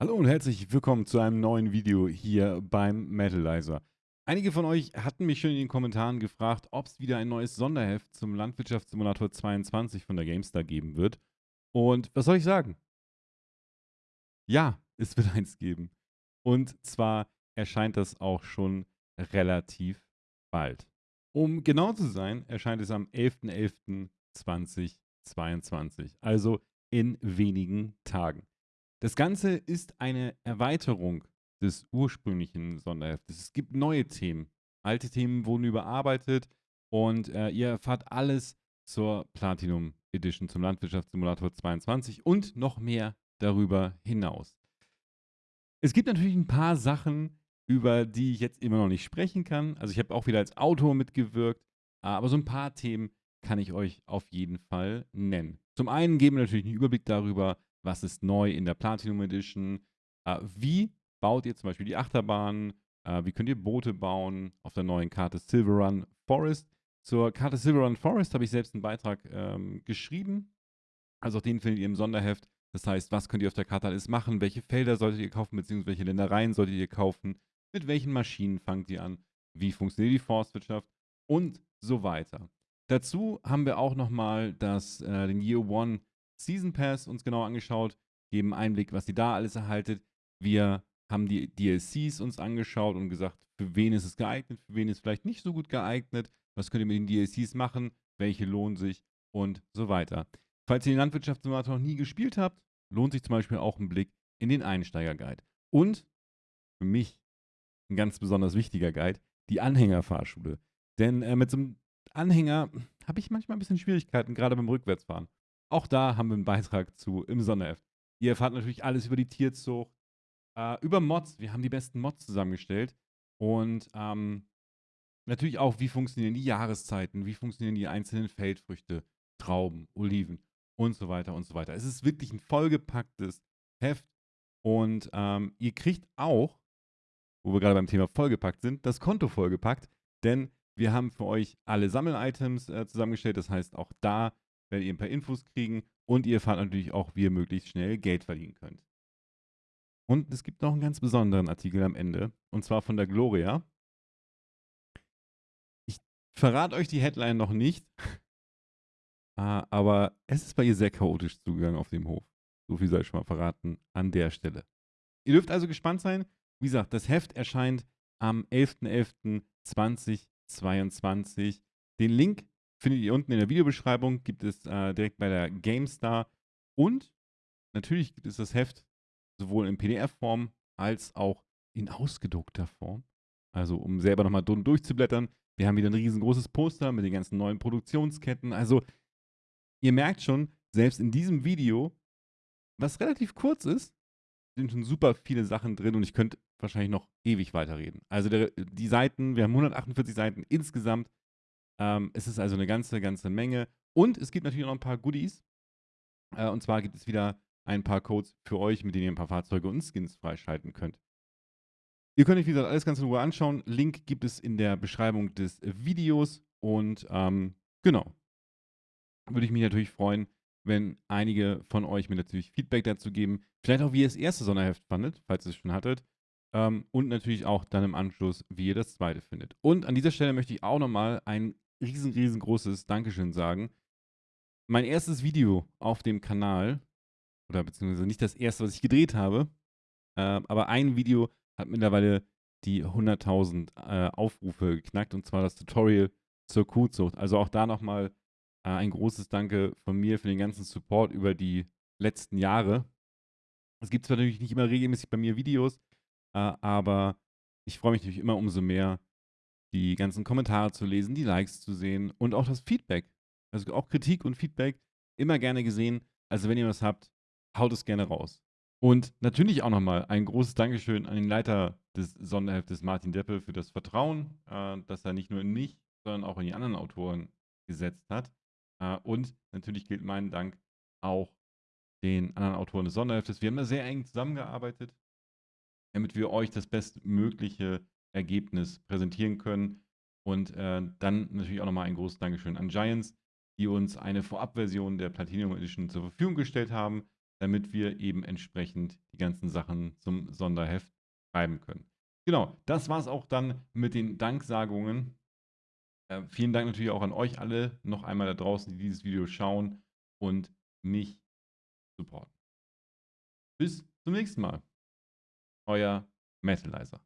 Hallo und herzlich willkommen zu einem neuen Video hier beim Metalizer. Einige von euch hatten mich schon in den Kommentaren gefragt, ob es wieder ein neues Sonderheft zum Landwirtschaftssimulator 22 von der GameStar geben wird. Und was soll ich sagen? Ja, es wird eins geben. Und zwar erscheint das auch schon relativ bald. Um genau zu sein, erscheint es am 11.11.2022, also in wenigen Tagen. Das Ganze ist eine Erweiterung des ursprünglichen Sonderheftes. Es gibt neue Themen. Alte Themen wurden überarbeitet und äh, ihr erfahrt alles zur Platinum Edition, zum Landwirtschaftssimulator 22 und noch mehr darüber hinaus. Es gibt natürlich ein paar Sachen, über die ich jetzt immer noch nicht sprechen kann. Also ich habe auch wieder als Autor mitgewirkt, aber so ein paar Themen kann ich euch auf jeden Fall nennen. Zum einen geben wir natürlich einen Überblick darüber, was ist neu in der Platinum Edition, äh, wie baut ihr zum Beispiel die Achterbahn, äh, wie könnt ihr Boote bauen auf der neuen Karte Silver Run Forest. Zur Karte Silver Run Forest habe ich selbst einen Beitrag ähm, geschrieben, also auch den findet ihr im Sonderheft. Das heißt, was könnt ihr auf der Karte alles machen, welche Felder solltet ihr kaufen, beziehungsweise welche Ländereien solltet ihr kaufen, mit welchen Maschinen fangt ihr an, wie funktioniert die Forstwirtschaft? Und so weiter. Dazu haben wir auch nochmal äh, den Year One Season Pass uns genau angeschaut, geben Einblick, was ihr da alles erhaltet. Wir haben die DLCs uns angeschaut und gesagt, für wen ist es geeignet, für wen ist es vielleicht nicht so gut geeignet, was könnt ihr mit den DLCs machen, welche lohnen sich und so weiter. Falls ihr den Landwirtschaftssimulator noch nie gespielt habt, lohnt sich zum Beispiel auch ein Blick in den Einsteiger-Guide. Und für mich ein ganz besonders wichtiger Guide, die Anhängerfahrschule. Denn äh, mit so einem Anhänger habe ich manchmal ein bisschen Schwierigkeiten, gerade beim Rückwärtsfahren. Auch da haben wir einen Beitrag zu im Sonderheft. Ihr erfahrt natürlich alles über die Tierzucht, äh, über Mods. Wir haben die besten Mods zusammengestellt. Und ähm, natürlich auch, wie funktionieren die Jahreszeiten, wie funktionieren die einzelnen Feldfrüchte, Trauben, Oliven und so weiter und so weiter. Es ist wirklich ein vollgepacktes Heft. Und ähm, ihr kriegt auch, wo wir gerade beim Thema vollgepackt sind, das Konto vollgepackt. Denn wir haben für euch alle Sammel-Items äh, zusammengestellt. Das heißt, auch da werdet ihr ein paar Infos kriegen und ihr erfahrt natürlich auch, wie ihr möglichst schnell Geld verdienen könnt. Und es gibt noch einen ganz besonderen Artikel am Ende, und zwar von der Gloria. Ich verrate euch die Headline noch nicht, ah, aber es ist bei ihr sehr chaotisch zugegangen auf dem Hof. So viel soll ich schon mal verraten an der Stelle. Ihr dürft also gespannt sein. Wie gesagt, das Heft erscheint am 11.11.2022. Den Link findet ihr unten in der Videobeschreibung, gibt es äh, direkt bei der GameStar. Und natürlich gibt es das Heft sowohl in PDF-Form als auch in ausgedruckter Form. Also um selber nochmal durchzublättern. Wir haben wieder ein riesengroßes Poster mit den ganzen neuen Produktionsketten. Also ihr merkt schon, selbst in diesem Video, was relativ kurz ist, sind schon super viele Sachen drin und ich könnte wahrscheinlich noch ewig weiterreden. Also der, die Seiten, wir haben 148 Seiten insgesamt. Ähm, es ist also eine ganze, ganze Menge. Und es gibt natürlich noch ein paar Goodies. Äh, und zwar gibt es wieder ein paar Codes für euch, mit denen ihr ein paar Fahrzeuge und Skins freischalten könnt. Ihr könnt euch, wie gesagt, alles ganz in Ruhe anschauen. Link gibt es in der Beschreibung des Videos. Und ähm, genau. Würde ich mich natürlich freuen, wenn einige von euch mir natürlich Feedback dazu geben. Vielleicht auch, wie ihr das erste Sonderheft fandet, falls ihr es schon hattet. Ähm, und natürlich auch dann im Anschluss, wie ihr das zweite findet. Und an dieser Stelle möchte ich auch nochmal ein riesen, riesengroßes Dankeschön sagen. Mein erstes Video auf dem Kanal, oder beziehungsweise nicht das erste, was ich gedreht habe, äh, aber ein Video hat mittlerweile die 100.000 äh, Aufrufe geknackt, und zwar das Tutorial zur Kuhzucht. Also auch da nochmal äh, ein großes Danke von mir für den ganzen Support über die letzten Jahre. Es gibt zwar natürlich nicht immer regelmäßig bei mir Videos, äh, aber ich freue mich natürlich immer umso mehr, die ganzen Kommentare zu lesen, die Likes zu sehen und auch das Feedback. Also auch Kritik und Feedback immer gerne gesehen. Also wenn ihr was habt, haut es gerne raus. Und natürlich auch nochmal ein großes Dankeschön an den Leiter des Sonderheftes Martin Deppel für das Vertrauen, äh, das er nicht nur in mich, sondern auch in die anderen Autoren gesetzt hat. Äh, und natürlich gilt mein Dank auch den anderen Autoren des Sonderheftes. Wir haben da sehr eng zusammengearbeitet, damit wir euch das bestmögliche Ergebnis präsentieren können. Und äh, dann natürlich auch nochmal ein großes Dankeschön an Giants, die uns eine Vorabversion der Platinum Edition zur Verfügung gestellt haben. damit wir eben entsprechend die ganzen Sachen zum Sonderheft schreiben können. Genau, das war es auch dann mit den Danksagungen. Äh, vielen Dank natürlich auch an euch alle noch einmal da draußen, die dieses Video schauen und mich supporten. Bis zum nächsten Mal. Euer Metalizer.